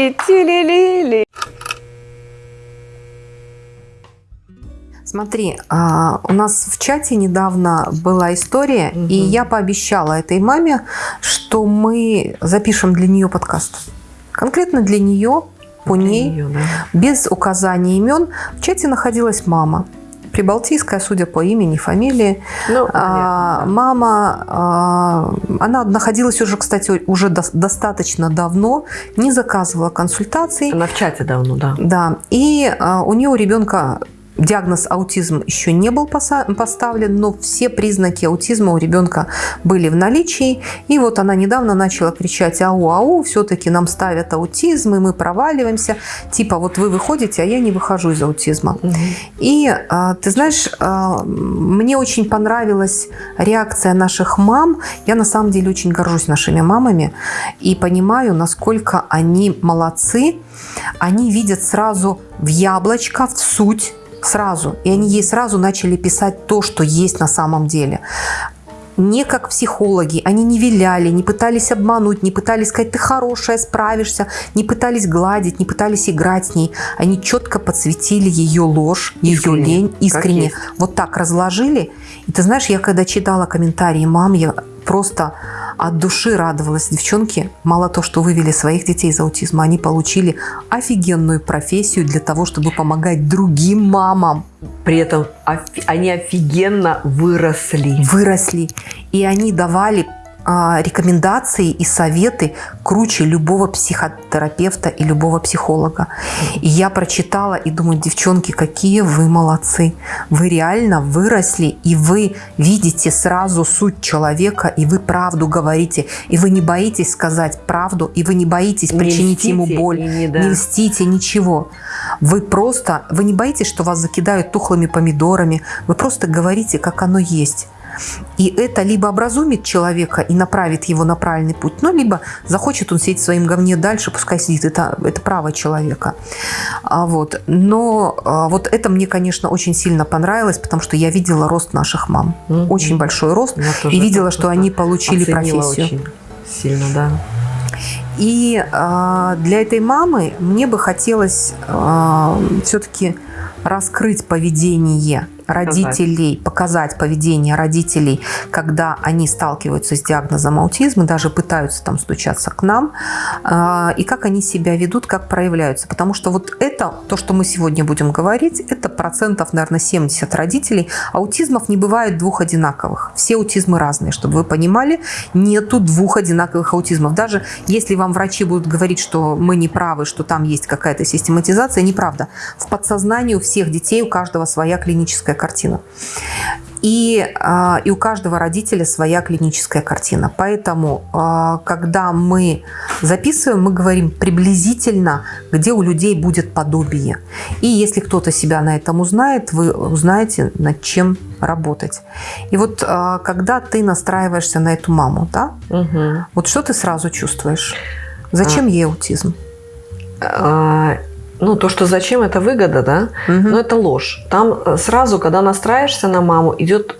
Тили-тили-ти-тили-ли-тили-ли-ли. Смотри, а, у нас в чате недавно была история, Мгм. и я пообещала этой маме, что мы запишем для нее подкаст. Конкретно для нее, по Для ней, неё, да. без указания имен. В чате находилась мама. Прибалтийская, судя по имени, фамилии. Ну, А, мама, а, она находилась уже, кстати, уже дос- достаточно давно, не заказывала консультаций. Она в чате давно, да. Да, и а, у нее у ребенка диагноз аутизм еще не был поставлен, но все признаки аутизма у ребенка были в наличии. И вот она недавно начала кричать «Ау-ау, все-таки нам ставят аутизм, и мы проваливаемся». Типа вот вы выходите, а я не выхожу из аутизма. И а, ты знаешь, а, мне очень понравилась реакция наших мам. Я на самом деле очень горжусь нашими мамами и понимаю, насколько они молодцы. Они видят сразу в яблочко, в суть сразу. И они ей сразу начали писать то, что есть на самом деле. Не как психологи, они не виляли, не пытались обмануть, не пытались сказать, ты хорошая, справишься, не пытались гладить, не пытались играть с ней. Они четко подсветили ее ложь, ее Искренне, лень, как искренне. Вот так разложили. И ты знаешь, я когда читала комментарии мам, я просто от души радовалась. Девчонки, мало то, что вывели своих детей из аутизма, они получили офигенную профессию для того, чтобы помогать другим мамам. При этом офи- они офигенно выросли. Выросли. И они давали рекомендации и советы круче любого психотерапевта и любого психолога. И я прочитала и думаю, девчонки, какие вы молодцы. Вы реально выросли, и вы видите сразу суть человека, и вы правду говорите, и вы не боитесь сказать правду, и вы не боитесь Не причинить ему льстите боль, и не, да. не льстите, ничего. Вы просто, вы не боитесь, что вас закидают тухлыми помидорами, вы просто говорите, как оно есть. И это либо образумит человека и направит его на правильный путь, ну, либо захочет он сидеть в своем говне дальше, пускай сидит, это, это право человека. А вот. Но а, вот это мне, конечно, очень сильно понравилось, потому что я видела рост наших мам. Мгм. Очень большой рост. И видела, что они получили профессию. очень сильно, да. И а, для этой мамы мне бы хотелось все-таки раскрыть поведение родителей, показать поведение родителей, когда они сталкиваются с диагнозом аутизма, даже пытаются там стучаться к нам, а, и как они себя ведут, как проявляются. Потому что вот это, то, что мы сегодня будем говорить, это процентов, наверное, 70 родителей. Аутизмов не бывает двух одинаковых. Все аутизмы разные, чтобы вы понимали, нету двух одинаковых аутизмов. Даже если вам врачи будут говорить, что мы не правы, что там есть какая-то систематизация, неправда. В подсознании у всех детей, у каждого своя клиническая картина. И, а, и у каждого родителя своя клиническая картина. Поэтому, а, когда мы записываем, мы говорим приблизительно, где у людей будет подобие. И если кто-то себя на этом узнает, вы узнаете, над чем работать. И вот а, когда ты настраиваешься на эту маму, да, Мгм. вот что ты сразу чувствуешь? Зачем ей аутизм? А, ну, то, что зачем, это выгода, да? Мгм. Но это ложь. Там э, сразу, когда настраиваешься на маму, идет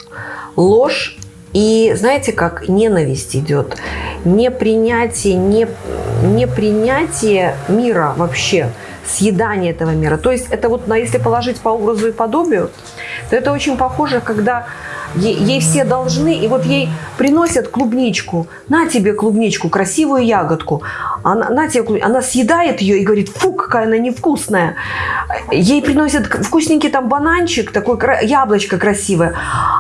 ложь и, знаете, как ненависть идет. Непринятие, не, непринятие мира вообще, съедание этого мира. То есть это вот, если положить по образу и подобию, то это очень похоже, когда е- ей все должны, и вот ей приносят клубничку. На тебе клубничку, красивую ягодку. Она, на тебе клуб- она съедает ее и говорит, фу, какая она невкусная. Ей приносят вкусненький там бананчик, такой кра- яблочко красивое.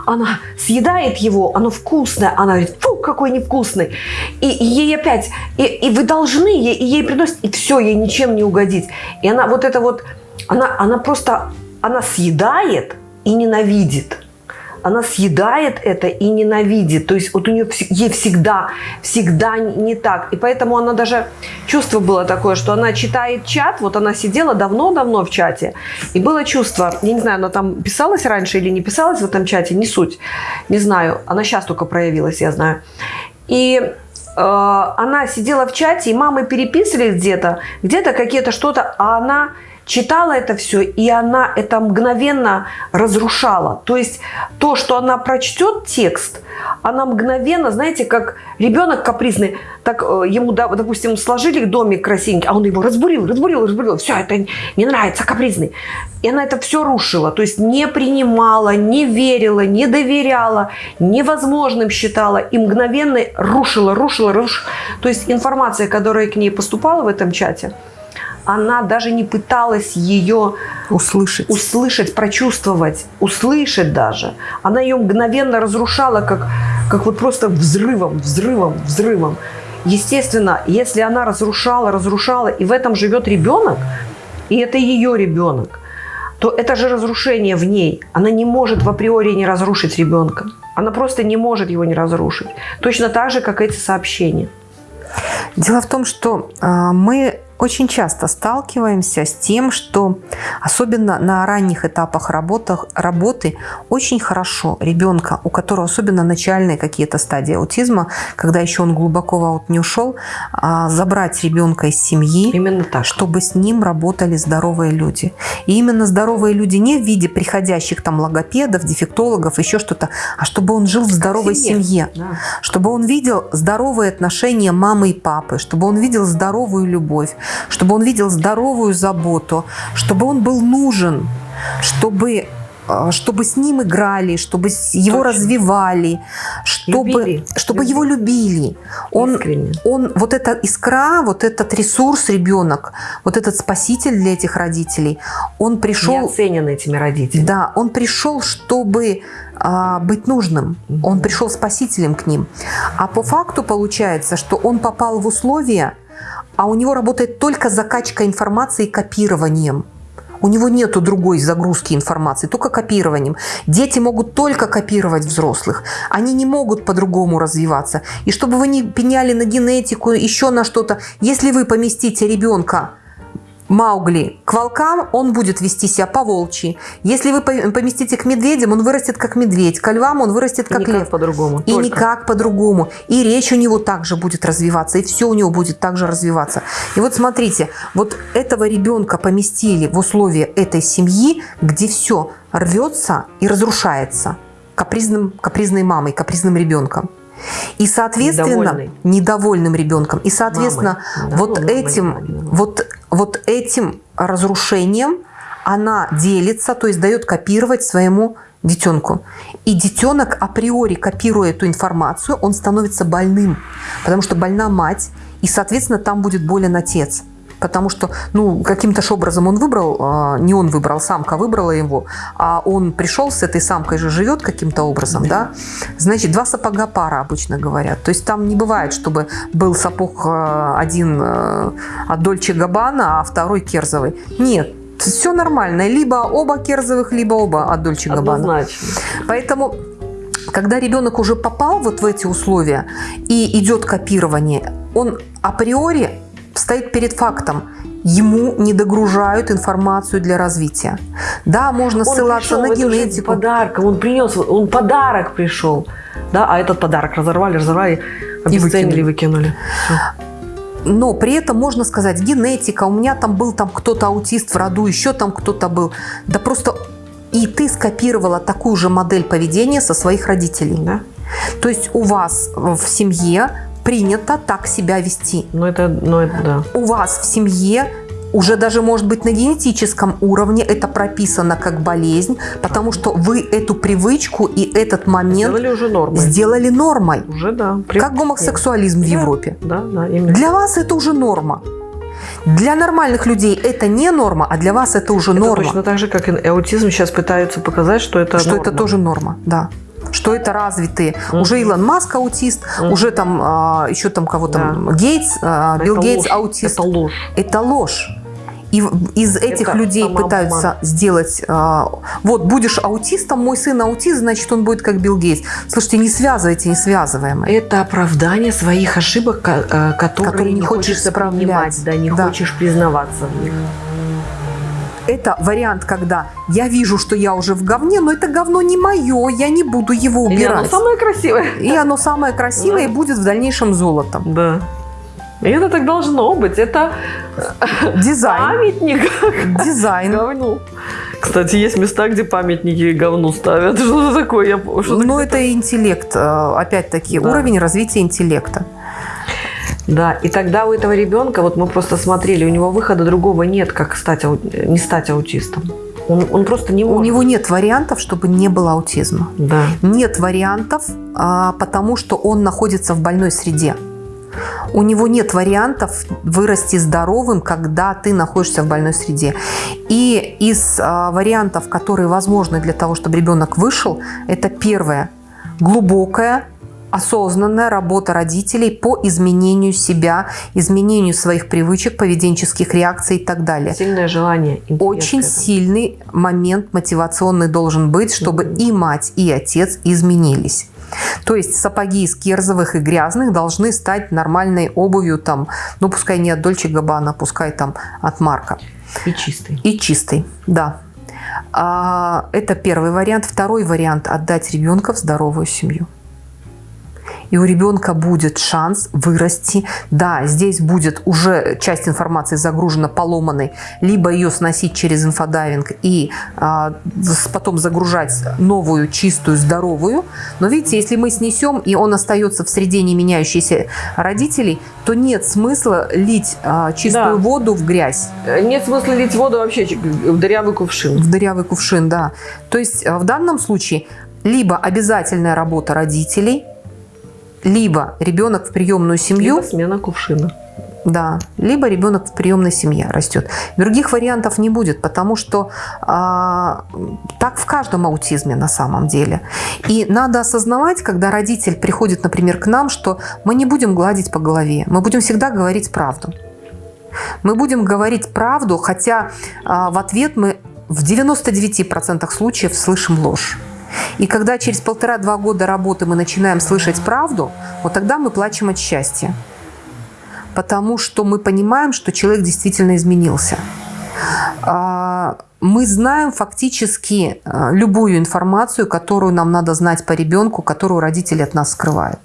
Она съедает его, оно вкусное. Она говорит, фу, какой невкусный. И, и ей опять, и, и вы должны, ей, и ей приносят, и все, ей ничем не угодить. И она вот это вот, она, она просто, она съедает и ненавидит она съедает это и ненавидит. То есть вот у нее ей всегда, всегда не так. И поэтому она даже, чувство было такое, что она читает чат, вот она сидела давно-давно в чате, и было чувство, я не знаю, она там писалась раньше или не писалась в этом чате, не суть, не знаю, она сейчас только проявилась, я знаю. И э, она сидела в чате, и мамы переписывались где-то, где-то какие-то что-то, а она читала это все, и она это мгновенно разрушала. То есть то, что она прочтет текст, она мгновенно, знаете, как ребенок капризный, так э, ему, допустим, сложили домик красивенький, а он его разбурил, разбурил, разбурил. Все, это не нравится, капризный. И она это все рушила. То есть не принимала, не верила, не доверяла, невозможным считала и мгновенно рушила, рушила, рушила. То есть информация, которая к ней поступала в этом чате, она даже не пыталась ее услышать, услышать прочувствовать, услышать даже. Она ее мгновенно разрушала, как, как вот просто взрывом, взрывом, взрывом. Естественно, если она разрушала, разрушала, и в этом живет ребенок, и это ее ребенок, то это же разрушение в ней. Она не может в априори не разрушить ребенка. Она просто не может его не разрушить. Точно так же, как эти сообщения. Дело в том, что э, мы очень часто сталкиваемся с тем, что особенно на ранних этапах работах, работы очень хорошо ребенка, у которого особенно начальные какие-то стадии аутизма, когда еще он глубоко в аут не ушел, а, забрать ребенка из семьи, именно так. чтобы с ним работали здоровые люди. И именно здоровые люди не в виде приходящих там логопедов, дефектологов, еще что-то, а чтобы он жил в здоровой семье, семье да. чтобы он видел здоровые отношения мамы и папы, чтобы он видел здоровую любовь, чтобы он видел здоровую заботу, чтобы он был нужен, чтобы а, чтобы с ним играли, чтобы его Точно. развивали, чтобы, любили. чтобы любили. его любили. Он, он, вот эта искра, вот этот ресурс ребенок, вот этот спаситель для этих родителей, он пришел... Не оценен этими родителями. Да, он пришел, чтобы а, быть нужным. Он пришел спасителем к ним. А по факту получается, что он попал в условия, а у него работает только закачка информации копированием. У него нету другой загрузки информации, только копированием. Дети могут только копировать взрослых. Они не могут по-другому развиваться. И чтобы вы не пеняли на генетику, еще на что-то, если вы поместите ребенка Маугли к волкам, он будет вести себя по-волчьи. Если вы поместите к медведям, он вырастет как медведь. К львам он вырастет как и лев. по-другому. И только. никак по-другому. И речь у него также будет развиваться, и все у него будет также развиваться. И вот смотрите, вот этого ребенка поместили в условия этой семьи, где все рвется и разрушается капризным, капризной мамой, капризным ребенком. И, соответственно, Недовольный. недовольным ребенком. И, соответственно, Мамой. вот этим, вот, вот этим разрушением она делится, то есть дает копировать своему детенку. И детенок априори, копируя эту информацию, он становится больным, потому что больна мать, и, соответственно, там будет болен отец потому что, ну, каким-то образом он выбрал, а, не он выбрал, самка выбрала его, а он пришел с этой самкой же живет каким-то образом, да. да, значит, два сапога пара обычно говорят, то есть там не бывает, чтобы был сапог а, один а, от Дольче Габбана, а второй керзовый. Нет, все нормально, либо оба керзовых, либо оба от Дольче Габбана. Поэтому когда ребенок уже попал вот в эти условия и идет копирование, он априори стоит перед фактом. Ему не догружают информацию для развития. Да, можно он ссылаться на генетику. Подарком, он принес, он подарок пришел. Да, а этот подарок разорвали, разорвали, обесценили, выкинули. Но при этом можно сказать, генетика, у меня там был там кто-то аутист в роду, еще там кто-то был. Да просто и ты скопировала такую же модель поведения со своих родителей. Да? То есть у вас в семье принято так себя вести. Ну это, ну это да. У вас в семье уже даже, может быть, на генетическом уровне это прописано как болезнь, потому что вы эту привычку и этот момент сделали уже нормой. Сделали нормой. Уже, да. При... Как гомосексуализм да, в Европе. Да, да, именно. Для вас это уже норма. Для нормальных людей это не норма, а для вас это уже это норма. точно так же, как и аутизм сейчас пытаются показать, что это Что норма. это тоже норма, да что это развитые. Угу. Уже Илон Маск аутист, угу. уже там а, еще там кого там да. Гейтс, а, Билл это Гейтс ложь. аутист. Это ложь. Это ложь. И из этих это людей пытаются сделать, а, вот будешь аутистом, мой сын аутист, значит он будет как Билл Гейтс. Слушайте, не связывайте несвязываемое. Это оправдание своих ошибок, которые, которые не хочешь принимать, да, не да. хочешь признаваться в них это вариант, когда я вижу, что я уже в говне, но это говно не мое, я не буду его убирать. И оно самое красивое. И оно самое красивое да. и будет в дальнейшем золотом. Да. И это так должно быть. Это Дизайн. памятник Дизайн. говну. Кстати, есть места, где памятники говну ставят. Что это такое? Я, что Ну, это интеллект, э, опять-таки, Да. уровень развития интеллекта. Да, и тогда у этого ребенка, вот мы просто смотрели, у него выхода другого нет, как стать, не стать аутистом. Он, он просто не У может. него нет вариантов, чтобы не было аутизма. Да. Нет вариантов, а, потому что он находится в больной среде. У него нет вариантов вырасти здоровым, когда ты находишься в больной среде. И из а, вариантов, которые возможны для того, чтобы ребенок вышел, это первое – глубокая, осознанная работа родителей по изменению себя, изменению своих привычек, поведенческих реакций и так далее. Сильное желание. Очень сильный момент мотивационный должен быть, чтобы и мать, и отец изменились. То есть сапоги из кирзовых и грязных должны стать нормальной обувью, там, ну пускай не от Dolce Gabbana, пускай там от Марка. И чистый. И чистый, да. А, это первый вариант. Второй вариант – отдать ребенка в здоровую семью. И у ребенка будет шанс вырасти. Да, здесь будет уже часть информации загружена поломанной, либо ее сносить через инфодайвинг и а, потом загружать новую, чистую, здоровую. Но видите, если мы снесем, и он остается в среде не меняющейся родителей, то нет смысла лить а, чистую Да. воду в грязь. Э, Нет смысла лить воду вообще в дырявый кувшин. В дырявый кувшин, да. То есть э, в данном случае либо обязательная работа родителей, либо ребенок в приемную семью, Либо смена кувшина. да, либо ребенок в приемной семье растет. Других вариантов не будет, потому что а, так в каждом аутизме на самом деле. И надо осознавать, когда родитель приходит, например, к нам, что мы не будем гладить по голове, мы будем всегда говорить правду. Мы будем говорить правду, хотя а, в ответ мы в 99% случаев слышим ложь. И когда через полтора-два года работы мы начинаем слышать правду, вот тогда мы плачем от счастья. Потому что мы понимаем, что человек действительно изменился. А, Мы знаем фактически а, любую информацию, которую нам надо знать по ребенку, которую родители от нас скрывают.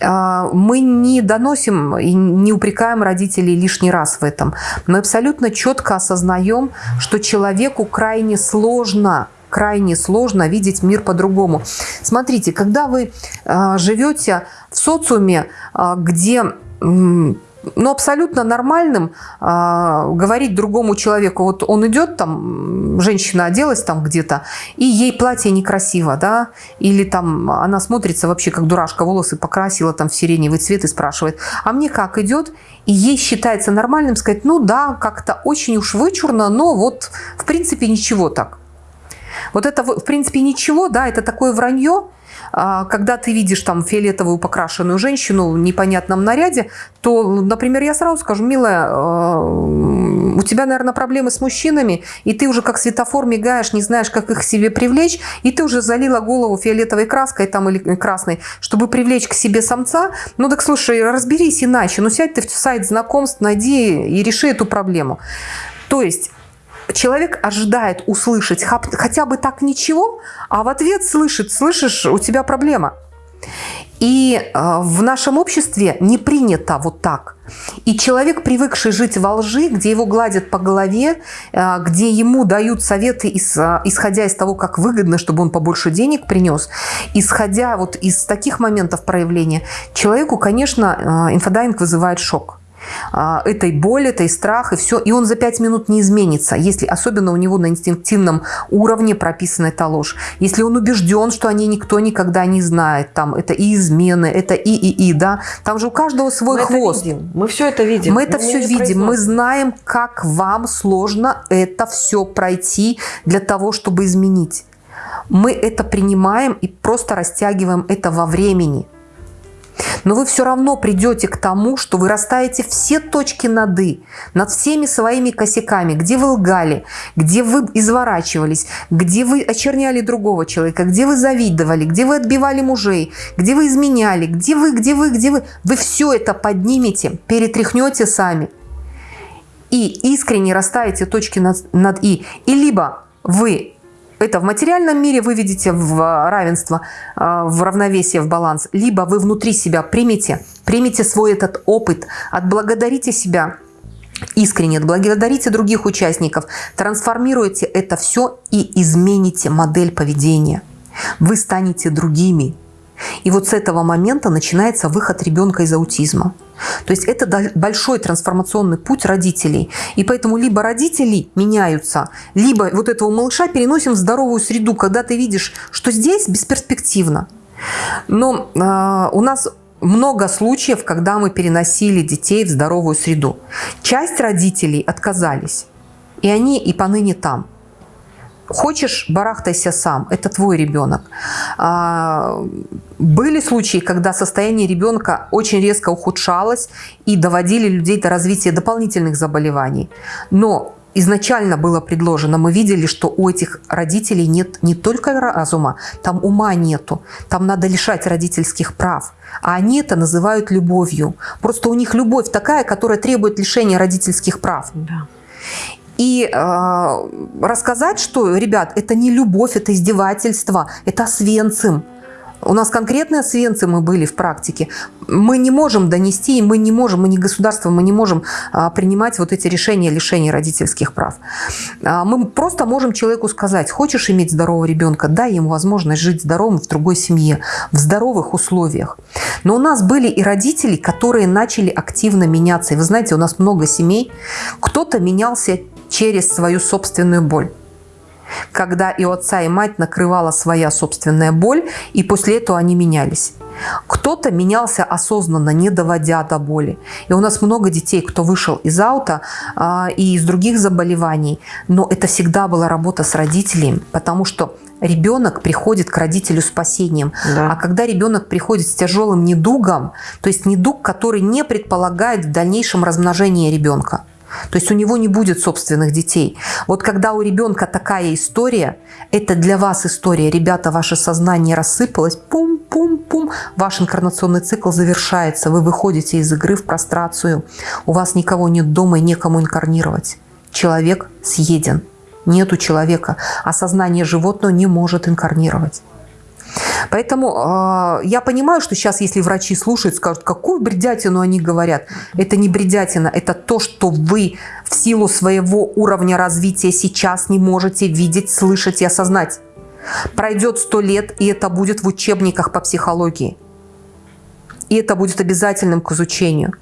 А, Мы не доносим и не упрекаем родителей лишний раз в этом. Мы абсолютно четко осознаем, что человеку крайне сложно крайне сложно видеть мир по-другому. Смотрите, когда вы а, живете в социуме, а, где ну, абсолютно нормальным а, говорить другому человеку, вот он идет там, женщина оделась там где-то, и ей платье некрасиво, да, или там она смотрится вообще как дурашка, волосы покрасила там в сиреневый цвет и спрашивает, а мне как идет? И ей считается нормальным сказать, ну да, как-то очень уж вычурно, но вот в принципе ничего так. Вот это, в принципе, ничего, да, это такое вранье. А, Когда ты видишь там фиолетовую покрашенную женщину в непонятном наряде, то, например, я сразу скажу, милая, э, у тебя, наверное, проблемы с мужчинами, и ты уже как светофор мигаешь, не знаешь, как их к себе привлечь, и ты уже залила голову фиолетовой краской там или красной, чтобы привлечь к себе самца. Ну так слушай, разберись иначе, ну сядь ты в сайт знакомств, найди и реши эту проблему. То есть человек ожидает услышать хотя бы так ничего, а в ответ слышит, слышишь, у тебя проблема. И э, в нашем обществе не принято вот так. И человек, привыкший жить во лжи, где его гладят по голове, э, где ему дают советы, э, исходя из того, как выгодно, чтобы он побольше денег принес, исходя вот из таких моментов проявления, человеку, конечно, инфодайвинг вызывает шок этой боли, этой страх и все. И он за пять минут не изменится, если особенно у него на инстинктивном уровне прописана эта ложь. Если он убежден, что они никто никогда не знает, там это и измены, это и, и, и, да. Там же у каждого свой Мы хвост. это видим. Мы все это видим. Мы это Но все видим, мы знаем, как вам сложно это все пройти для того, чтобы изменить. Мы это принимаем и просто растягиваем это во времени. Но вы все равно придете к тому, что вы расставите все точки над «и», над всеми своими косяками, где вы лгали, где вы изворачивались, где вы очерняли другого человека, где вы завидовали, где вы отбивали мужей, где вы изменяли, где вы, где вы, где вы. Вы все это поднимете, перетряхнете сами и искренне расставите точки над, над «и». И либо вы это в материальном мире вы видите в равенство, э, в равновесие, в баланс, либо вы внутри себя примите, примите свой этот опыт, отблагодарите себя искренне, отблагодарите других участников, трансформируйте это все и измените модель поведения. Вы станете другими. И вот с этого момента начинается выход ребенка из аутизма. То есть это большой трансформационный путь родителей. И поэтому либо родители меняются, либо вот этого малыша переносим в здоровую среду, когда ты видишь, что здесь бесперспективно. Но э, у нас много случаев, когда мы переносили детей в здоровую среду. Часть родителей отказались, и они и поныне там. Хочешь, барахтайся сам, это твой ребенок. А, были случаи, когда состояние ребенка очень резко ухудшалось и доводили людей до развития дополнительных заболеваний. Но изначально было предложено, мы видели, что у этих родителей нет не только разума, там ума нету, там надо лишать родительских прав. А они это называют любовью. Просто у них любовь такая, которая требует лишения родительских прав. И э, рассказать, что, ребят, это не любовь, это издевательство, это свенцем. У нас конкретные свенцы мы были в практике. Мы не можем донести, мы не можем, мы не государство, мы не можем а, принимать вот эти решения лишения родительских прав. А, мы просто можем человеку сказать, хочешь иметь здорового ребенка, дай ему возможность жить здоровым в другой семье, в здоровых условиях. Но у нас были и родители, которые начали активно меняться. И вы знаете, у нас много семей, кто-то менялся через свою собственную боль когда и отца, и мать накрывала своя собственная боль, и после этого они менялись. Кто-то менялся осознанно, не доводя до боли. И у нас много детей, кто вышел из аута а, и из других заболеваний, но это всегда была работа с родителями, потому что ребенок приходит к родителю спасением. Да. А когда ребенок приходит с тяжелым недугом, то есть недуг, который не предполагает в дальнейшем размножение ребенка, то есть у него не будет собственных детей. Вот когда у ребенка такая история, это для вас история. Ребята, ваше сознание рассыпалось, пум-пум-пум, ваш инкарнационный цикл завершается. Вы выходите из игры в прострацию. У вас никого нет дома и некому инкарнировать. Человек съеден. Нету человека. А сознание животного не может инкарнировать. Поэтому э, я понимаю, что сейчас, если врачи слушают, скажут, какую бредятину они говорят. Это не бредятина, это то, что вы в силу своего уровня развития сейчас не можете видеть, слышать и осознать. Пройдет сто лет, и это будет в учебниках по психологии. И это будет обязательным к изучению.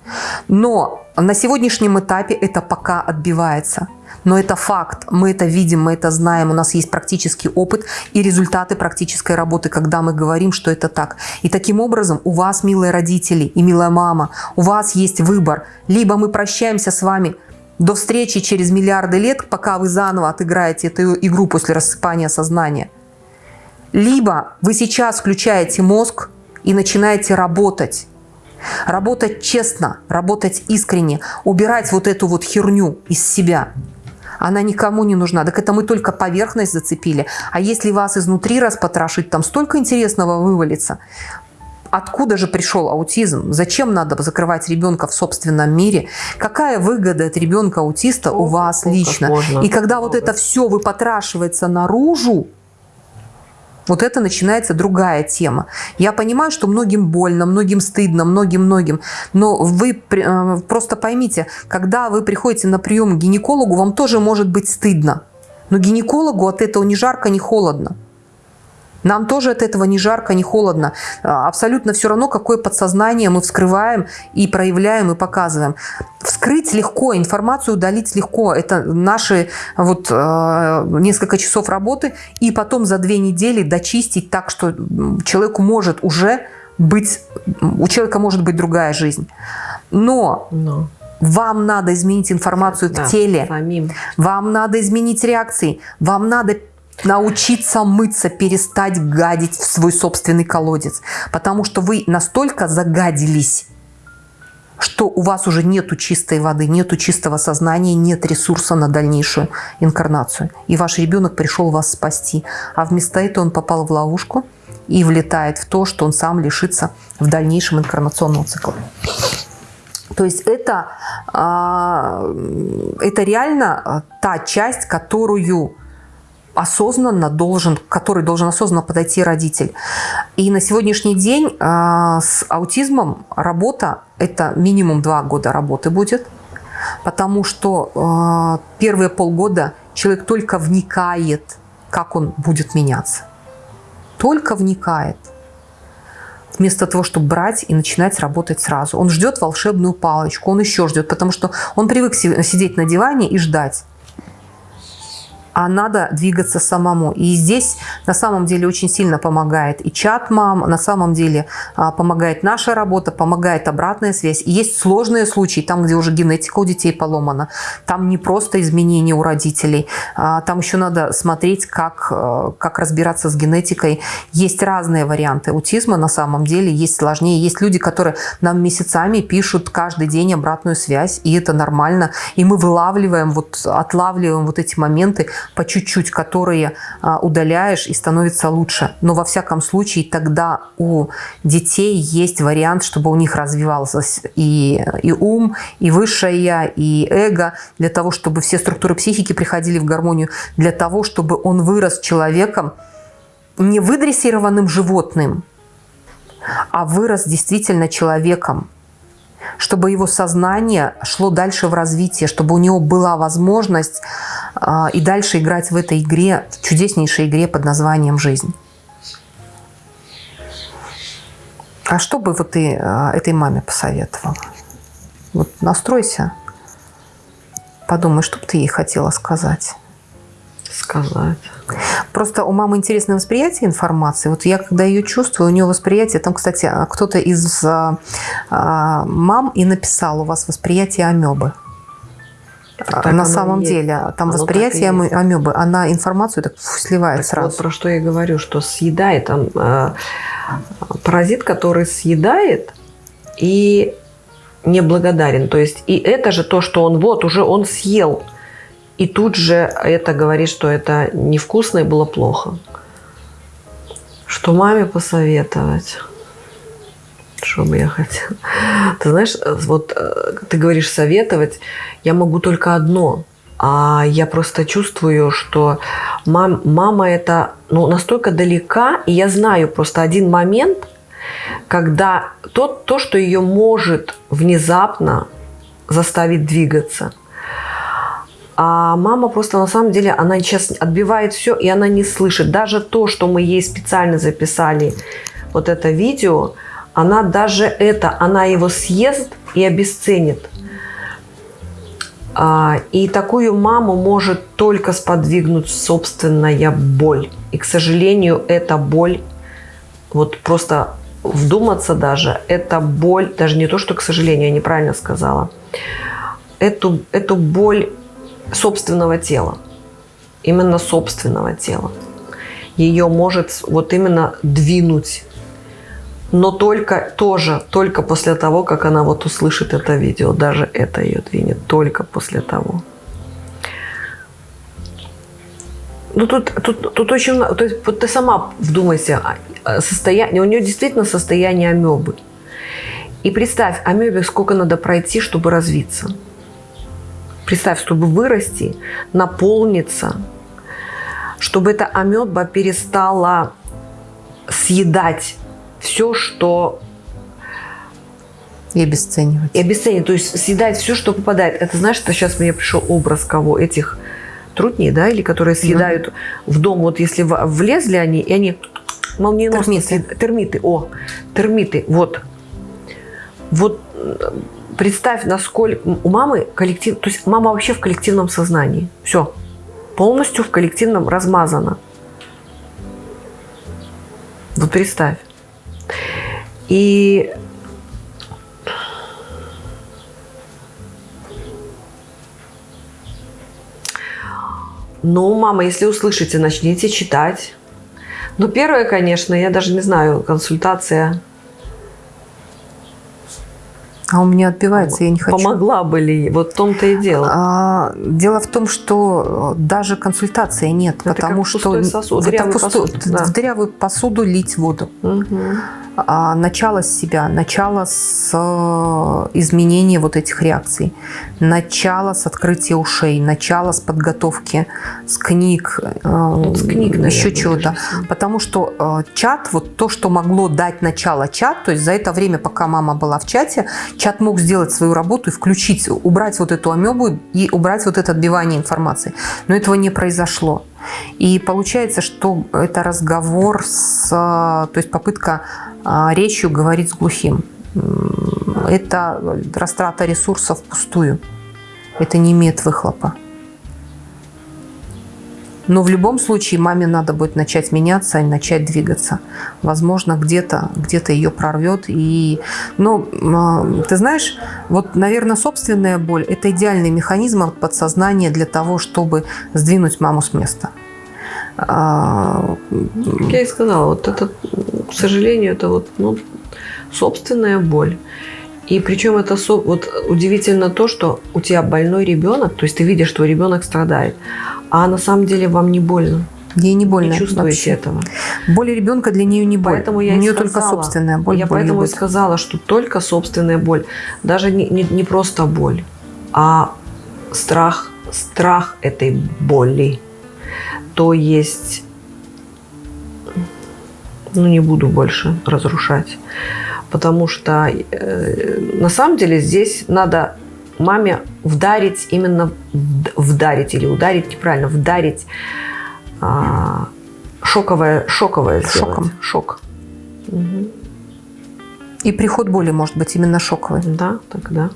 Но на сегодняшнем этапе это пока отбивается. Но это факт, мы это видим, мы это знаем, у нас есть практический опыт и результаты практической работы, когда мы говорим, что это так. И таким образом у вас, милые родители и милая мама, у вас есть выбор. Либо мы прощаемся с вами до встречи через миллиарды лет, пока вы заново отыграете эту игру после рассыпания сознания. Либо вы сейчас включаете мозг и начинаете работать. Работать честно, работать искренне, убирать вот эту вот херню из себя – она никому не нужна. Так это мы только поверхность зацепили. А если вас изнутри распотрошить, там столько интересного вывалится. Откуда же пришел аутизм? Зачем надо закрывать ребенка в собственном мире? Какая выгода от ребенка-аутиста у вас лично? И когда вот это все выпотрашивается наружу, вот это начинается другая тема. Я понимаю, что многим больно, многим стыдно, многим-многим. Но вы э, просто поймите, когда вы приходите на прием к гинекологу, вам тоже может быть стыдно. Но гинекологу от этого ни жарко, ни холодно. Нам тоже от этого ни жарко, ни холодно. А, абсолютно все равно, какое подсознание мы вскрываем и проявляем и показываем. Вскрыть легко, информацию удалить легко. Это наши вот э, несколько часов работы. И потом за две недели дочистить так, что человеку может уже быть, у человека может быть другая жизнь. Но... Но. Вам надо изменить информацию да, в теле. Самим. Вам надо изменить реакции. Вам надо научиться мыться, перестать гадить в свой собственный колодец. Потому что вы настолько загадились, что у вас уже нету чистой воды, нету чистого сознания, нет ресурса на дальнейшую инкарнацию. И ваш ребенок пришел вас спасти. А вместо этого он попал в ловушку и влетает в то, что он сам лишится в дальнейшем инкарнационного цикла. То есть это, а, это реально та часть, которую осознанно должен, к которой должен осознанно подойти родитель. И на сегодняшний день э, с аутизмом работа – это минимум два года работы будет, потому что э, первые полгода человек только вникает, как он будет меняться. Только вникает вместо того, чтобы брать и начинать работать сразу. Он ждет волшебную палочку, он еще ждет, потому что он привык сидеть на диване и ждать а надо двигаться самому. И здесь на самом деле очень сильно помогает и чат мам, на самом деле а, помогает наша работа, помогает обратная связь. И есть сложные случаи, там, где уже генетика у детей поломана, там не просто изменения у родителей, а, там еще надо смотреть, как, э, как разбираться с генетикой. Есть разные варианты аутизма на самом деле, есть сложнее. Есть люди, которые нам месяцами пишут каждый день обратную связь, и это нормально. И мы вылавливаем, вот, отлавливаем вот эти моменты, по чуть-чуть, которые а, удаляешь и становится лучше. Но во всяком случае тогда у детей есть вариант, чтобы у них развивался и, и ум, и высшее я, и эго, для того, чтобы все структуры психики приходили в гармонию, для того, чтобы он вырос человеком, не выдрессированным животным, а вырос действительно человеком, чтобы его сознание шло дальше в развитие, чтобы у него была возможность и дальше играть в этой игре, в чудеснейшей игре под названием «Жизнь». А что бы вот ты э, этой маме посоветовала? Вот настройся, подумай, что бы ты ей хотела сказать сказать. Просто у мамы интересное восприятие информации. Вот я, когда ее чувствую, у нее восприятие... Там, кстати, кто-то из а, а, мам и написал, у вас восприятие амебы. Так на самом есть. деле, там оно восприятие амебы, она информацию так сливает так сразу. Вот про что я говорю, что съедает там э, паразит, который съедает и неблагодарен. То есть и это же то, что он вот уже он съел, и тут же это говорит, что это невкусно и было плохо. Что маме посоветовать? Бы я хотела? Ты знаешь, вот э, ты говоришь советовать, я могу только одно. А я просто чувствую, что мам, мама это ну, настолько далека, и я знаю просто один момент, когда то, то, что ее может внезапно заставить двигаться – а мама просто на самом деле, она сейчас отбивает все, и она не слышит. Даже то, что мы ей специально записали, вот это видео, она даже это, она его съест и обесценит. А, и такую маму может только сподвигнуть собственная боль. И, к сожалению, эта боль, вот просто вдуматься даже, эта боль, даже не то, что, к сожалению, я неправильно сказала, эту, эту боль собственного тела. Именно собственного тела. Ее может вот именно двинуть. Но только тоже, только после того, как она вот услышит это видео. Даже это ее двинет. Только после того. Ну, тут, тут, тут очень. То есть, вот ты сама вдумайся, а, а, состояние, у нее действительно состояние амебы. И представь, амебе сколько надо пройти, чтобы развиться. Представь, чтобы вырасти, наполниться, чтобы эта амеба перестала съедать все, что... И обесценивать. И обесценивать, то есть съедать все, что попадает. Это знаешь, что сейчас мне пришел образ кого? Этих трутней, да, или которые съедают mm в дом, вот если влезли они, и они молниеносно... Термиты. Термиты, о, термиты, вот. Вот представь, насколько у мамы коллектив, то есть мама вообще в коллективном сознании. Все. Полностью в коллективном размазана. Вот представь. И Ну, мама, если услышите, начните читать. Ну, первое, конечно, я даже не знаю, консультация а у меня отбивается, я не хочу. Помогла бы ли? Вот в том-то и дело. А, дело в том, что даже консультации нет, это потому что сосуд, в, дырявую пусту, посуду, да. в дырявую посуду лить воду. Угу. А, начало с себя, начало с э, изменения вот этих реакций, начало с открытия ушей, начало с подготовки, с книг, вот с книг еще чего-то. Потому что э, чат, вот то, что могло дать начало чат, то есть за это время, пока мама была в чате, чат мог сделать свою работу и включить, убрать вот эту амебу и убрать вот это отбивание информации. Но этого не произошло. И получается, что это разговор с, то есть попытка а, речью говорить с глухим. Это растрата ресурсов впустую. Это не имеет выхлопа. Но в любом случае маме надо будет начать меняться и начать двигаться. Возможно, где-то где, -то, ее прорвет. И... Но а, ты знаешь, вот, наверное, собственная боль – это идеальный механизм от подсознания для того, чтобы сдвинуть маму с места. А, как я и сказала, вот это, к сожалению, это вот ну, собственная боль. И причем это вот удивительно то, что у тебя больной ребенок, то есть ты видишь, что ребенок страдает, а на самом деле вам не больно. Ей не больно. Не чувствуете вообще. этого. Боль ребенка для нее не боль. Поэтому я У нее сказала, только собственная боль. Я боль поэтому любит. и сказала, что только собственная боль. Даже не, не, не просто боль, а страх, страх этой боли. То есть, ну не буду больше разрушать. Потому что э, на самом деле здесь надо маме вдарить, именно вдарить или ударить неправильно, вдарить а, шоковое, шоковое сделать. Шоком. Шок. Угу. И приход боли может быть именно шоковый. Да, тогда.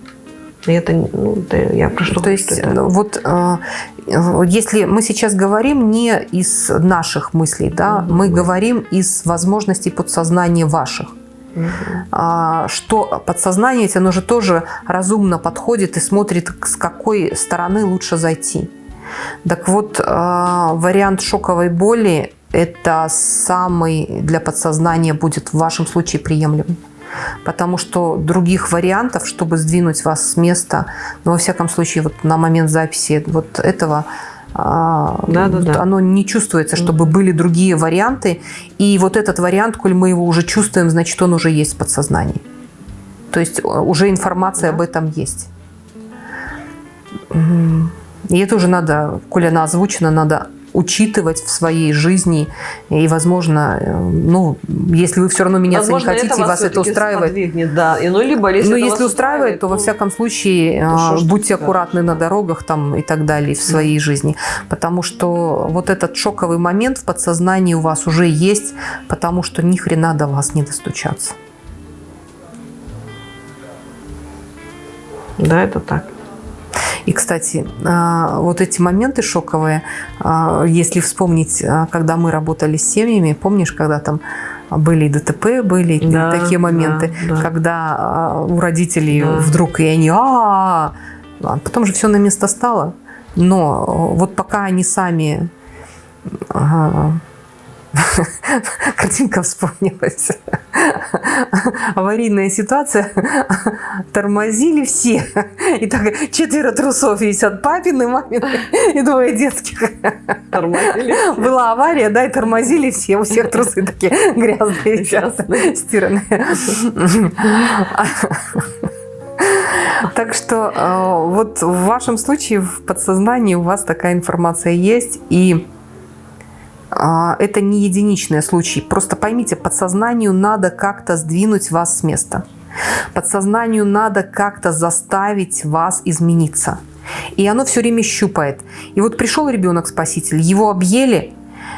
Это, ну, это я про что То есть, это... вот э, если мы сейчас говорим не из наших мыслей, да, угу. мы говорим из возможностей подсознания ваших. Угу. Что подсознание, оно же тоже разумно подходит и смотрит, с какой стороны лучше зайти. Так вот, а, вариант шоковой боли – это самый для подсознания будет в вашем случае приемлемый. Потому что других вариантов, чтобы сдвинуть вас с места, ну, во всяком случае, вот на момент записи вот этого – да, да, да. оно не чувствуется, чтобы были другие варианты. И вот этот вариант, коль мы его уже чувствуем, значит, он уже есть в подсознании. То есть э, уже информация да. об этом есть. И это уже надо, коль она озвучена, надо учитывать в своей жизни. И, возможно, э, ну, если вы все равно меняться возможно, не хотите, и вас это устраивает. Да. И, ну, либо, если ну, если устраивает, то, то во всяком случае то а, будьте аккуратны на дорогах там, и так далее в своей да. жизни. Потому что вот этот шоковый момент в подсознании у вас уже есть, потому что ни хрена до вас не достучаться. Да, это так. И, кстати, а, вот эти моменты шоковые, а, если вспомнить, а, когда мы работали с семьями, помнишь, когда там были ДТП, были да, такие моменты, да, да. когда у родителей да. вдруг и они, а, -а, -а, потом же все на место стало. Но вот пока они сами картинка вспомнилась. Аварийная ситуация. Тормозили все. И так четверо трусов висят. Папины, мамины и двое детских. Тормозили Была авария, да, и тормозили все. У всех трусы такие грязные висят, стиранные. Так что э, вот в вашем случае в подсознании у вас такая информация есть. И это не единичный случай. Просто поймите, подсознанию надо как-то сдвинуть вас с места. Подсознанию надо как-то заставить вас измениться. И оно все время щупает. И вот пришел ребенок-спаситель, его объели,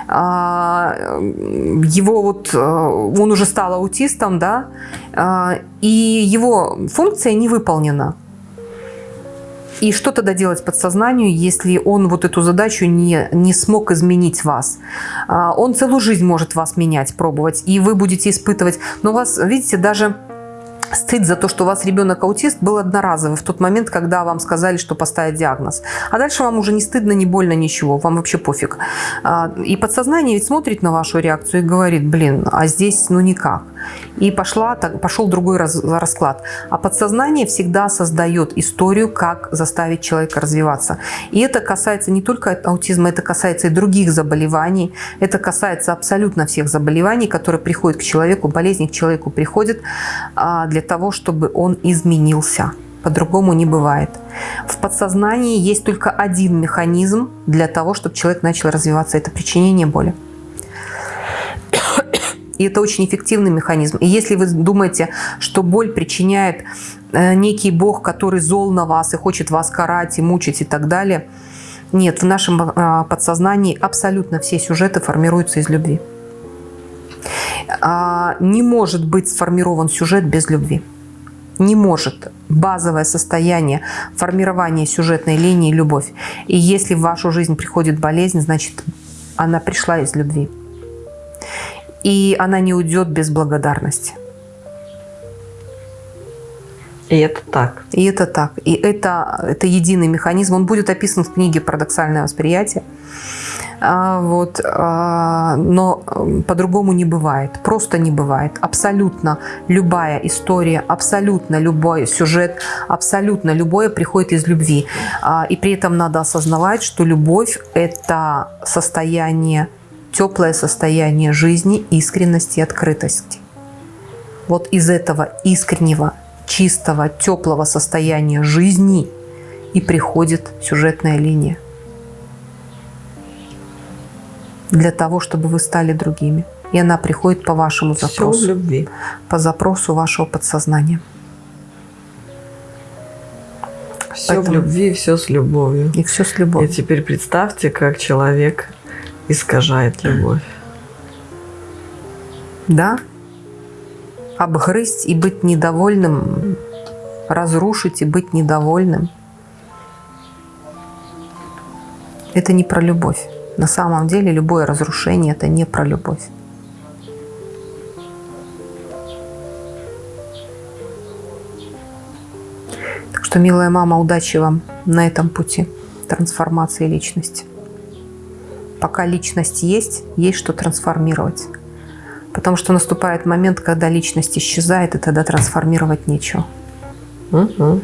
а, его вот, э, он уже стал аутистом, да, а, и его функция не выполнена. И что тогда делать подсознанию, если он вот эту задачу не, не смог изменить вас? А, он целую жизнь может вас менять, пробовать, и вы будете испытывать. Но у вас, видите, даже стыд за то, что у вас ребенок аутист, был одноразовый в тот момент, когда вам сказали, что поставить диагноз. А дальше вам уже не стыдно, не больно, ничего, вам вообще пофиг. А, и подсознание ведь смотрит на вашу реакцию и говорит, блин, а здесь ну никак. И пошла, так, пошел другой раз, расклад. А подсознание всегда создает историю, как заставить человека развиваться. И это касается не только аутизма, это касается и других заболеваний. Это касается абсолютно всех заболеваний, которые приходят к человеку, болезни к человеку приходят а, для того, чтобы он изменился. По-другому не бывает. В подсознании есть только один механизм для того, чтобы человек начал развиваться. Это причинение боли. И это очень эффективный механизм. И если вы думаете, что боль причиняет э, некий бог, который зол на вас и хочет вас карать и мучить и так далее, нет, в нашем э, подсознании абсолютно все сюжеты формируются из любви. А, не может быть сформирован сюжет без любви. Не может. Базовое состояние формирования сюжетной линии – любовь. И если в вашу жизнь приходит болезнь, значит, она пришла из любви и она не уйдет без благодарности. И это так. И это так. И это, это единый механизм. Он будет описан в книге «Парадоксальное восприятие». А, вот, а, но по-другому не бывает. Просто не бывает. Абсолютно любая история, абсолютно любой сюжет, абсолютно любое приходит из любви. А, и при этом надо осознавать, что любовь – это состояние теплое состояние жизни, искренности и открытости. Вот из этого искреннего, чистого, теплого состояния жизни и приходит сюжетная линия. Для того, чтобы вы стали другими. И она приходит по вашему запросу. Все любви. По запросу вашего подсознания. Все Поэтому... в любви, все с любовью. И все с любовью. И теперь представьте, как человек искажает любовь. Да. Обгрызть и быть недовольным, разрушить и быть недовольным. Это не про любовь. На самом деле любое разрушение – это не про любовь. Так что, милая мама, удачи вам на этом пути трансформации личности пока личность есть, есть что трансформировать. Потому что наступает момент, когда личность исчезает, и тогда трансформировать нечего. Угу.